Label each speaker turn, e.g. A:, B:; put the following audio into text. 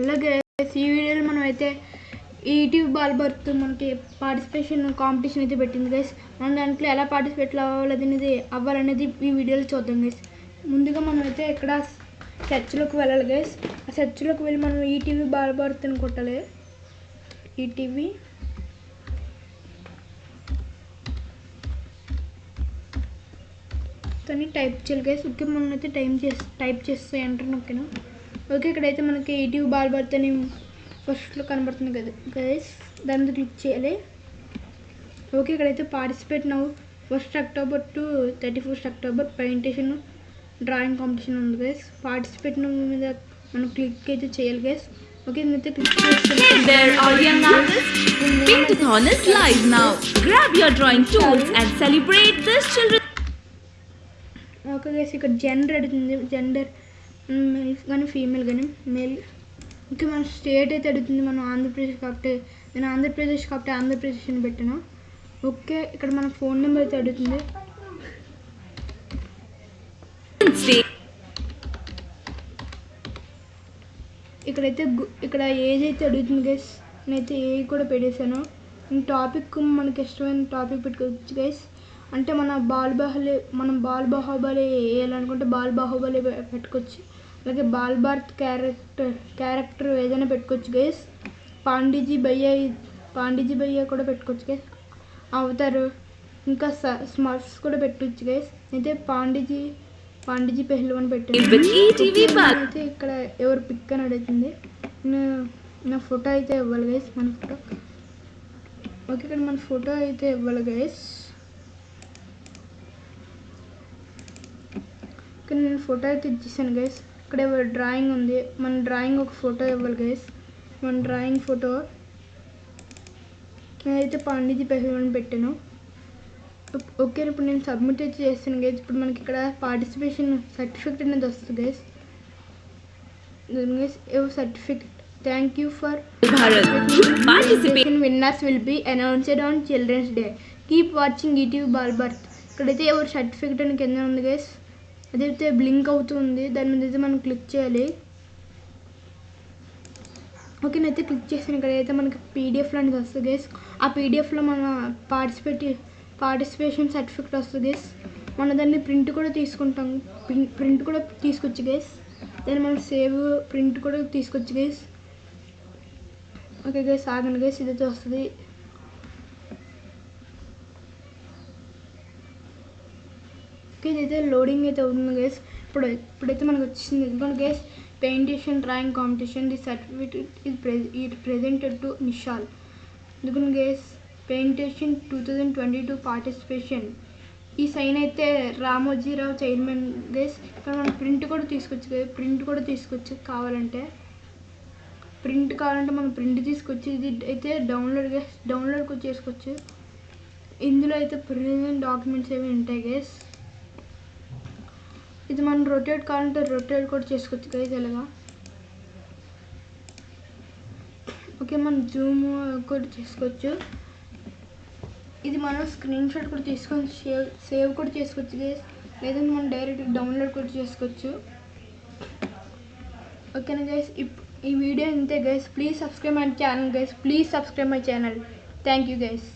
A: అలాగే ఈ వీడియోలో మనం అయితే ఈటీవీ బాల్ బర్త్ మనకి పార్టిసిపేషన్ కాంపిటీషన్ అయితే పెట్టింది గైస్ మనం దాంట్లో ఎలా పార్టిసిపేట్ అవ్వాలనేది అవ్వాలనేది ఈ వీడియోలో చూద్దాం గైస్ ముందుగా మనం అయితే ఇక్కడ చర్చ్లోకి వెళ్ళాలి గైస్ ఆ చర్చ్లోకి వెళ్ళి మనం ఈటీవీ బాల్ బర్త్ అని కొట్టాలి ఈటీవీ కానీ టైప్ చేయాలి గైస్ ఓకే మనం అయితే టైం చేసి టైప్ చేస్తే ఎంటర్ నొక్కినా. ఓకే ఇక్కడైతే మనకి ఈటీవీ బాల్ అని ఫస్ట్లో కనబడుతుంది కదా. గైస్ దాని మీద క్లిక్ చేయాలి. ఓకే ఇక్కడైతే పార్టిసిపేట్ నవ్వు first October to thirty first October painting drawing competition ఉంది గైస్ పార్టిసిపేట్ మీద మనం క్లిక్ అయితే చేయాలి గైస్ ఓకే నేనైతే క్లిక్
B: children's
A: ఓకే గైస్ ఇక్కడ జెండర్ అడుగుతుంది. జెండర్ మేల్ కానీ ఫీమేల్ కానీ మేల్ ఇంకా మన స్టేట్ అయితే అడుగుతుంది మనం ఆంధ్రప్రదేశ్ కాబట్టి నేను ఆంధ్రప్రదేశ్ కాబట్టి ఆంధ్రప్రదేశ్ అని పెట్టాను? ఓకే ఇక్కడ మన ఫోన్ నెంబర్ అయితే అడుగుతుంది. ఇక్కడైతే ఇక్కడ ఏజ్ అయితే అడుగుతుంది గైస్ నేనైతే ఏ కూడా పెట్టేశాను. టాపిక్ మనకి ఇష్టమైన టాపిక్ పెట్టుకోవచ్చు గైస్ అంటే మన బాల్ బాహుబలి మనం బాల్ బాహుబలి వేయాలనుకుంటే బాల్ బాహుబలి పెట్టుకోవచ్చు. అలాగే బాల్ భారత్ క్యారెక్టర్ క్యారెక్టర్ ఏదైనా పెట్టుకోవచ్చు గైస్ పాండీజీ భయ్య పాండీజీ భయ్య కూడా పెట్టుకోవచ్చు గైస్ అవుతారు ఇంకా స్మర్ఫ్స్ కూడా పెట్టుకోవచ్చు గైస్ అయితే పాండీజీ పాండీజీ పెహ్లవన్ పెట్టాను. అయితే ఇక్కడ ఎవరు పిక్ అని అడుగుతుంది. నా ఫోటో అయితే ఇవ్వాలి గైస్ మన ఫోటో. ఓకే ఇక్కడ మన ఫోటో అయితే ఇవ్వాలి గైస్ ఇక్కడ నేను ఫోటో అయితే ఇచ్చేసాను గైస్ ఇక్కడ డ్రాయింగ్ ఉంది. మన డ్రాయింగ్ ఒక ఫోటో ఇవ్వాలి గైస్ మన డ్రాయింగ్ ఫోటో. నేనైతే పాండిజీ పెహల్వన్ పెట్టాను. ఓకే ఇప్పుడు నేను సబ్మిట్ అయితే చేస్తాను గైస్ ఇప్పుడు మనకి ఇక్కడ పార్టిసిపేషన్ సర్టిఫికెట్ అనేది వస్తుంది guys guys certificate thank you for.
B: Participate.
A: Winners will be announced on children's day keep watching ETV Bal Bharat ఇక్కడైతే ఎవరు సర్టిఫికెట్ అని కింద ఉంది గైస్ అదైతే బ్లింక్ అవుతుంది. దాని మీద అయితే మనం క్లిక్ చేయాలి. ఓకే నేనైతే క్లిక్ చేసాను అయితే మనకి పీడిఎఫ్ లాంటిది వస్తుంది గేస్ ఆ పీడిఎఫ్లో మన పార్టిసిపేట్ పార్టిసిపేషన్ సర్టిఫికెట్ వస్తుంది గేస్ మన దాన్ని ప్రింట్ కూడా తీసుకుంటాం. ప్రింట్ కూడా తీసుకొచ్చి గేస్ దాన్ని మనం సేవ్ ప్రింట్ కూడా తీసుకొచ్చి గేస్ ఓకే గేస్ ఆగండి గేస్ ఇదైతే వస్తుంది. ఇదైతే లోడింగ్ అయితే అవుతుంది గైస్ ఇప్పుడు ఇప్పుడైతే మనకు వచ్చింది ఎందుకంటే guys పెయింటేషన్ drawing competition the certificate ఇది ప్రెజ్ ఇది ప్రెజెంటెడ్ టు నిషాల్ ఎందుకంటే guys పెయింటేషన్ two thousand twenty two participation ఈ సైన్ అయితే రామోజీరావు చైర్మన్ గైస్ ఇక్కడ మనం ప్రింట్ కూడా తీసుకొచ్చు ప్రింట్ కూడా తీసుకొచ్చు కావాలంటే. ప్రింట్ కావాలంటే మనం ప్రింట్ తీసుకొచ్చి. ఇది అయితే డౌన్లోడ్ డౌన్లోడ్ కూడా చేసుకోవచ్చు. ఇందులో అయితే ప్రెజెంట్ డాక్యుమెంట్స్ ఏమి ఉంటాయి గేస్ ఇది మనం రొటేట్ కావాలంటే రొటేట్ కూడా చేసుకోవచ్చు కదా ఎలాగా? ఓకే మనం జూమ్ కూడా చేసుకోవచ్చు. ఇది మనం స్క్రీన్ షాట్ కూడా తీసుకొని సేవ్ సేవ్ కూడా చేసుకోవచ్చు లేదంటే మనం డైరెక్ట్ డౌన్లోడ్ కూడా చేసుకోవచ్చు. ఓకేనా గైస్ ఈ వీడియో ఇంతే guys please subscribe my channel guys please subscribe my channel thank you guys